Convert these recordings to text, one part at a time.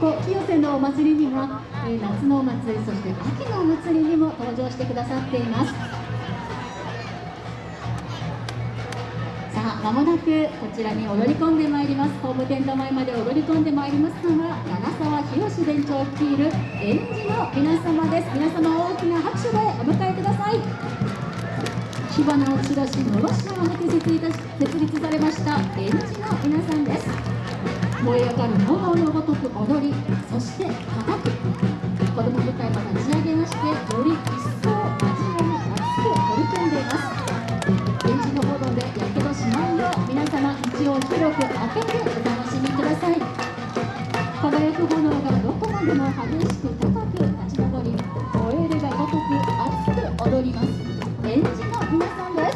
こ清瀬のお祭りには、えー、夏のお祭りそして秋のお祭りにも登場してくださっています。さあまもなくこちらに踊り込んでまいります。ホームテント前まで踊り込んでまいりますのは七沢博弁長率いる園児の皆様です。皆様大きな拍手でお迎えください。火花を散らしのろしを向け設立されました園児の皆さんです。燃え上がる炎のごとく踊りそして叩く。子ども部会も立ち上げましてより一層真面目に熱く取り組んでいます。現地の炎でやけどしないよう皆様道を広く開けてお楽しみください輝く炎がどこまでも激しく高く立ち上り燃えるがごとく熱く踊ります。園児の皆さんです。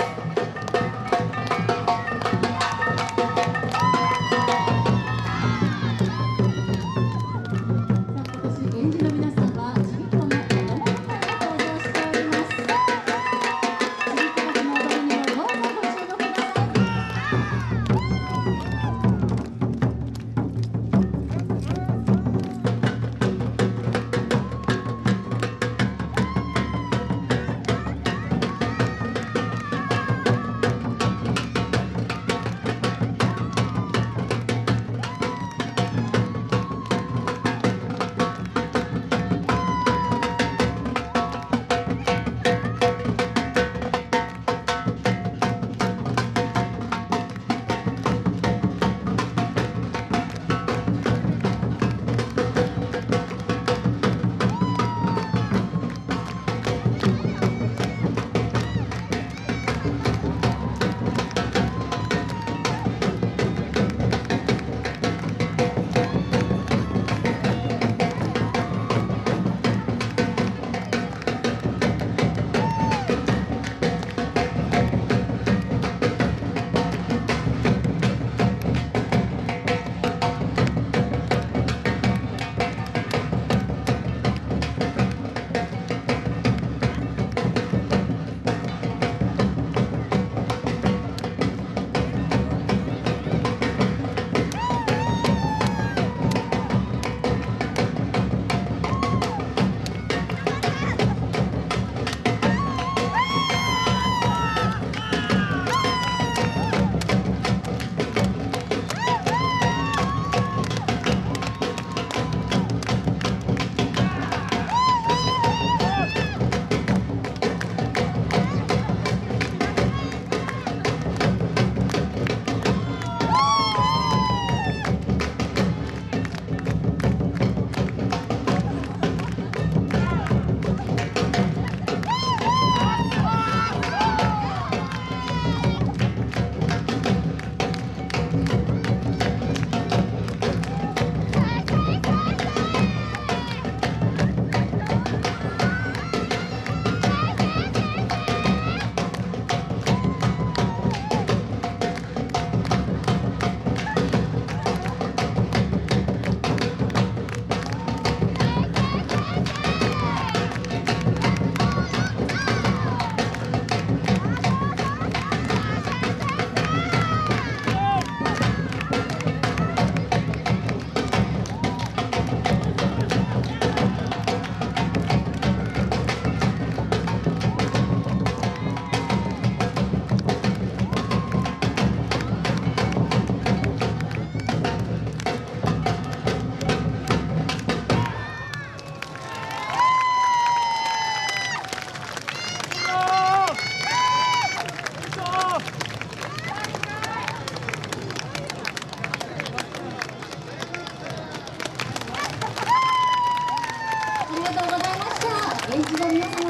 がと